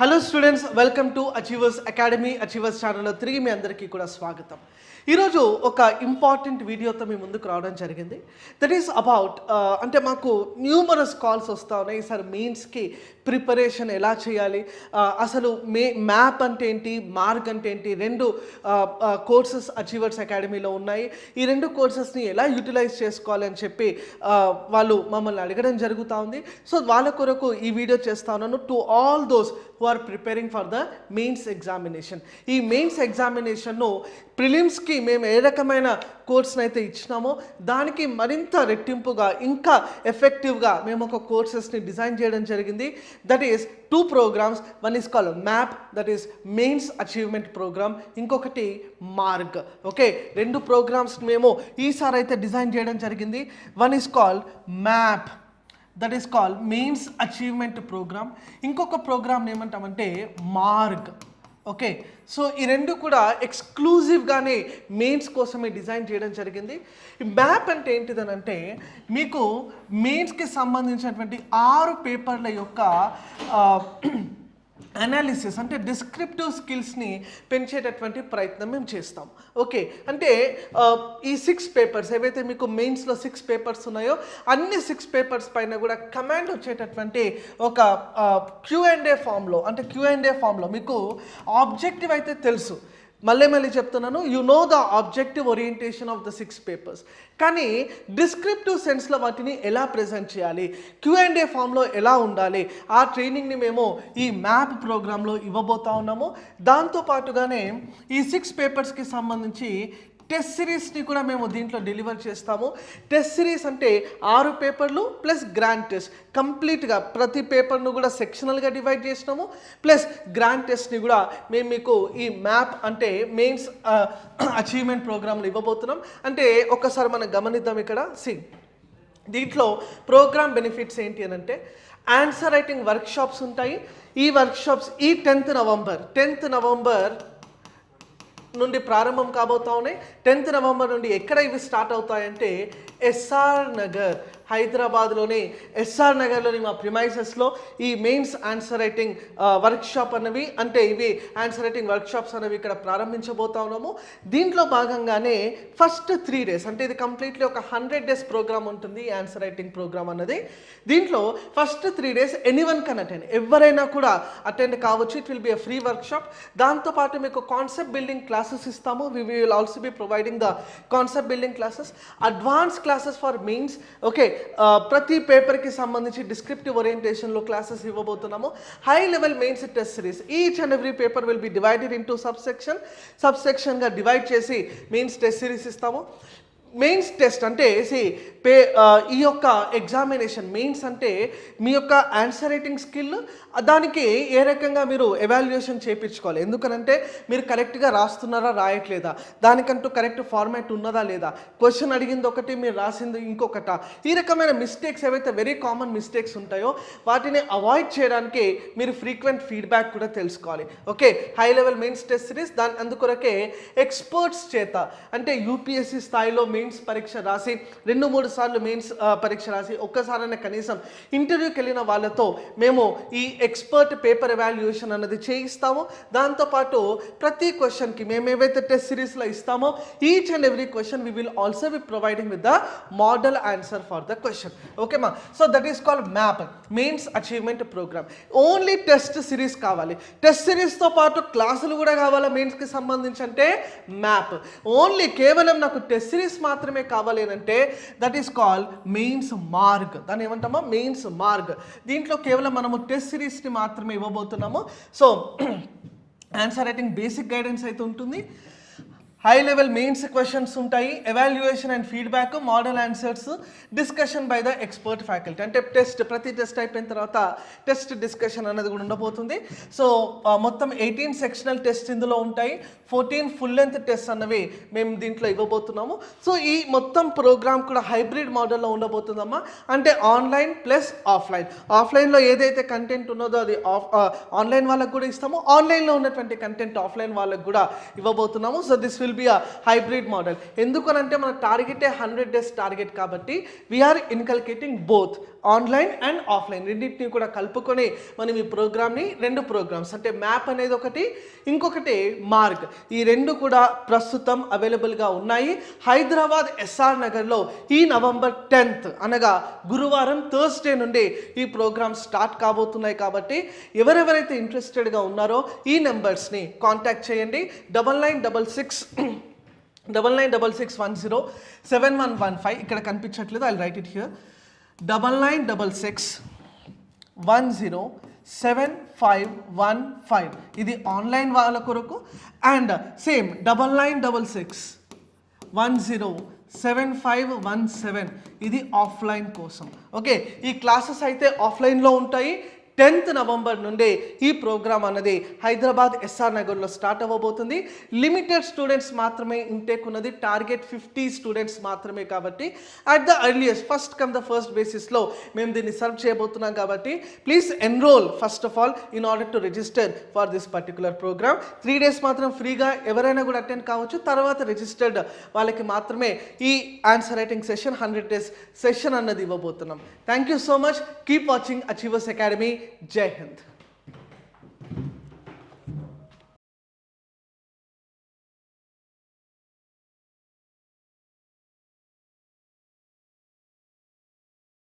Hello students welcome to Achievers Academy Achievers ఛానల్లో తిరిగి మీ అందరికీ కూడా స్వాగతం. ఈరోజు ఒక ఇంపార్టెంట్ వీడియోతో మీ ముందుకు రావడం జరిగింది. దట్ ఈస్ అబౌట్ అంటే మాకు న్యూమరస్ కాల్స్ వస్తూ ఉన్నాయి. సార్ మెయిన్స్కి ప్రిపరేషన్ ఎలా చేయాలి? Uh, అసలు మే మ్యాప్ అంటే ఏంటి? మార్క్ అంటే ఏంటి? రెండు కోర్సెస్ అచీవర్స్ అకాడమీలో ఉన్నాయి. ఈ రెండు కోర్సెస్ని ఎలా యూటిలైజ్ చేసుకోవాలి అని చెప్పి uh, వాళ్ళు మమ్మల్ని అడగడం జరుగుతూ ఉంది. సో వాళ్ళ కొరకు ఈ వీడియో చేస్తా ఉన్నాను. To all those who are preparing for the mains examination ఈ మెయిన్స్ ఎగ్జామినేషన్ను ప్రిలిమ్స్కి మేము ఏ రకమైన కోర్స్ని అయితే ఇచ్చినామో దానికి మరింత రెట్టింపుగా ఇంకా ఎఫెక్టివ్గా మేము ఒక కోర్సెస్ని డిజైన్ చేయడం జరిగింది. That is two programmes one is call map that is mains achievement programme ఇంకొకటి మార్గ్ ఓకే రెండు ప్రోగ్రామ్స్ మేము ఈసారి అయితే డిజైన్ చేయడం జరిగింది. One is call map that is call mains achievement programme ఇంకొక ప్రోగ్రామ్ ఏమంటామంటే మార్గ్. ఓకే సో ఈ రెండు కూడా ఎక్స్క్లూజివ్గానే మెయిన్స్ కోసమే డిజైన్ చేయడం జరిగింది. ఈ మ్యాప్ అంటే ఏంటిదనంటే మీకు మెయిన్స్కి సంబంధించినటువంటి ఆరు పేపర్ల యొక్క అనాలిసిస్ అంటే డిస్క్రిప్టివ్ స్కిల్స్ని పెంచేటటువంటి ప్రయత్నం మేము చేస్తాం. ఓకే అంటే ఈ సిక్స్ పేపర్స్ ఏవైతే మీకు మెయిన్స్లో సిక్స్ పేపర్స్ ఉన్నాయో అన్ని సిక్స్ పేపర్స్ పైన కూడా కమాండ్ వచ్చేటటువంటి ఒక క్యూ అండ్ ఏ ఫామ్లో అంటే క్యూ అండ్ ఏ ఫామ్లో మీకు ఆబ్జెక్టివ్ అయితే తెలుసు. మళ్ళీ మళ్ళీ చెప్తున్నాను you know the objective orientation of the six papers కానీ డిస్క్రిప్టివ్ సెన్స్లో వాటిని ఎలా ప్రజెంట్ చేయాలి? క్యూ అండ్ ఏ ఫామ్లో ఎలా ఉండాలి? ఆ ట్రైనింగ్ని మేము ఈ మ్యాప్ ప్రోగ్రాంలో ఇవ్వబోతా ఉన్నాము. దాంతో పాటుగానే ఈ సిక్స్ పేపర్స్కి సంబంధించి టెస్ట్ సిరీస్ని కూడా మేము దీంట్లో డెలివర్ చేస్తాము. టెస్ట్ సిరీస్ అంటే ఆరు పేపర్లు ప్లస్ గ్రాండ్ టెస్ట్ కంప్లీట్గా ప్రతి పేపర్ను కూడా సెక్షనల్గా డివైడ్ చేసినాము. ప్లస్ గ్రాండ్ టెస్ట్ని కూడా మేము మీకు ఈ మ్యాప్ అంటే మెయిన్స్ అచీవ్మెంట్ ప్రోగ్రాంలు ఇవ్వబోతున్నాం. అంటే ఒక్కసారి మనం గమనిద్దాం ఇక్కడ. సి దీంట్లో ప్రోగ్రామ్ బెనిఫిట్స్ ఏంటి అని అంటే ఆన్సర్ రైటింగ్ వర్క్షాప్స్ ఉంటాయి. ఈ వర్క్షాప్స్ ఈ టెన్త్ నవంబర్ టెన్త్ నవంబర్ నుండి ప్రారంభం కాబోతా ఉన్నాయి. టెన్త్ నవంబర్ నుండి ఎక్కడ ఇవి స్టార్ట్ అవుతాయంటే ఎస్ఆర్ నగర్. హైదరాబాద్లోని ఎస్ఆర్ నగర్లోని మా ప్రిమైసెస్లో ఈ మెయిన్స్ ఆన్సర్ రైటింగ్ వర్క్షాప్ అనేవి అంటే ఇవి ఆన్సర్ రైటింగ్ వర్క్షాప్స్ అనేవి ఇక్కడ ప్రారంభించబోతా ఉన్నాము. దీంట్లో భాగంగానే ఫస్ట్ త్రీ డేస్ అంటే ఇది కంప్లీట్లీ ఒక హండ్రెడ్ డేస్ ప్రోగ్రామ్ ఉంటుంది ఆన్సర్ రైటింగ్ ప్రోగ్రామ్ అన్నది. దీంట్లో first three days any one can attend. ఎవరైనా కూడా అటెండ్ కావచ్చు it will be a free workshop. దాంతోపాటు మీకు కాన్సెప్ట్ బిల్డింగ్ క్లాసెస్ ఇస్తాము. We will also be providing the concept building classes. Advance classes for mains okay ప్రతి పేపర్కి సంబంధించి descriptive ఓరియంటేషన్లో classes ఇవ్వబోతున్నాము. High level mains test series each and every paper will be divided into sub section sub సెక్షన్గా divide చేసి mains test series ఇస్తాము. Mains test అంటే సి పే uh, ఈ యొక్క ఎగ్జామినేషన్ మెయిన్స్ అంటే మీ యొక్క ఆన్సర్ రైటింగ్ స్కిల్ దానికి ఏ రకంగా మీరు ఎవాల్యుయేషన్ చేయించుకోవాలి ఎందుకనంటే మీరు కరెక్ట్గా రాస్తున్నారా రాయట్లేదా? దానికంటూ కరెక్ట్ ఫార్మాట్ ఉన్నదా లేదా? క్వశ్చన్ అడిగింది ఒకటి మీరు రాసింది ఇంకొకట. ఈ రకమైన మిస్టేక్స్ ఏవైతే వెరీ కామన్ మిస్టేక్స్ ఉంటాయో వాటిని అవాయిడ్ చేయడానికి మీరు ఫ్రీక్వెంట్ ఫీడ్బ్యాక్ కూడా తెలుసుకోవాలి. Okay high level mains test series దాని అందుకొరకే ఎక్స్పర్ట్స్ చేత అంటే యూపీఎస్సీ స్థాయిలో మెయిన్స్ పరీక్ష రాసి రెండు మూడు సార్లు మెయిన్స్ పరీక్ష రాసి ఒక్కసారైనా కనీసం ఇంటర్వ్యూకి వెళ్ళిన వాళ్ళతో మేము ఈ ఎక్స్పర్ట్ పేపర్ ఎవాల్యుయేషన్ అన్నది చేయిస్తాము. దాంతోపాటు ప్రతి క్వశ్చన్కి మేము ఏవైతే టెస్ట్ సిరీస్లో ఇస్తామో each and every question we will also be providing with the model answer for the question ఓకేమా so that is called map mains achievement programme only test series కావాలి. టెస్ట్ సిరీస్తో పాటు క్లాసులు కూడా కావాలా మెయిన్స్కి సంబంధించి అంటే? మ్యాప్ ఓన్లీ కేవలం నాకు టెస్ట్ సిరీస్ మాత్రమే కావాలి అంటే that is call mains Marg దాన్ని ఏమంటామా? మెయిన్స్ మార్గ్ దీంట్లో కేవలం మనము టెస్ట్ సిరీస్ని మాత్రమే ఇవ్వబోతున్నాము. So answer writing basic guidance అయితే ఉంటుంది. హై లెవెల్ మెయిన్స్ క్వశ్చన్స్ ఉంటాయి. Evaluation and feedback model answers discussion by the expert faculty అంటే టెస్ట్ ప్రతి టెస్ట్ అయిపోయిన తర్వాత టెస్ట్ డిస్కషన్ అనేది కూడా ఉండబోతుంది. సో మొత్తం ఎయిటీన్ సెక్షనల్ టెస్ట్ ఇందులో ఉంటాయి. ఫోర్టీన్ ఫుల్ లెంత్ టెస్ట్ అన్నవి మేము దీంట్లో ఇవ్వబోతున్నాము. సో ఈ మొత్తం ప్రోగ్రామ్ కూడా హైబ్రిడ్ మోడల్లో ఉండబోతుందమ్మా. అంటే ఆన్లైన్ ప్లస్ ఆఫ్లైన్ ఆఫ్లైన్లో ఏదైతే కంటెంట్ ఉన్నదో అది ఆఫ్ ఆన్లైన్ వాళ్ళకు కూడా ఇస్తాము. ఆన్లైన్లో ఉన్నటువంటి కంటెంట్ ఆఫ్లైన్ వాళ్ళకు కూడా ఇవ్వబోతున్నాము. So this will will be a hybrid model ఎందుకనంటే మన టార్గెటే హండ్రెడ్ డేస్ టార్గెట్ కాబట్టి we're inculcating both online and offline రెండింటిని కూడా కలుపుకొని మనం ఈ ప్రోగ్రామ్ని రెండు ప్రోగ్రామ్స్ అంటే మ్యాప్ అనేది ఒకటి ఇంకొకటి మార్క్ ఈ రెండు కూడా ప్రస్తుతం అవైలబుల్గా ఉన్నాయి. హైదరాబాద్ ఎస్ఆర్ నగర్లో ఈ నవంబర్ టెన్త్ అనగా గురువారం థర్స్డే నుండి ఈ ప్రోగ్రామ్ స్టార్ట్ కాబోతున్నాయి కాబట్టి ఎవరెవరైతే ఇంట్రెస్టెడ్గా ఉన్నారో ఈ నెంబర్స్ని కాంటాక్ట్ చేయండి. Double nine double six double nine double six one zero seven one one five ఇక్కడ కనిపించట్లేదు. I write it here double nine double six one zero seven five one five ఇది ఆన్లైన్ వాళ్ళ కొరకు. And same double nine double six one zero seven five one seven ఇది offline కోసం. Okay ఈ classes అయితే ఆఫ్లైన్లో ఉంటాయి. టెన్త్ నవంబర్ నుండి ఈ ప్రోగ్రామ్ అన్నది హైదరాబాద్ ఎస్ఆర్ నగర్లో స్టార్ట్ అవ్వబోతుంది. లిమిటెడ్ స్టూడెంట్స్ మాత్రమే ఇంటేక్ ఉన్నది. టార్గెట్ ఫిఫ్టీ స్టూడెంట్స్ మాత్రమే కాబట్టి at the earliest first come the first బేసిస్లో మేము దీన్ని సర్వ్ చేయబోతున్నాం కాబట్టి please enrol first of all in order to register for this particular programme three days మాత్రం ఫ్రీగా ఎవరైనా కూడా అటెండ్ కావచ్చు. తర్వాత రిజిస్టర్డ్ వాళ్ళకి మాత్రమే ఈ answer writing session hundred days session అన్నది ఇవ్వబోతున్నాం. Thank you so much keep watching achievers academy जय हिंद।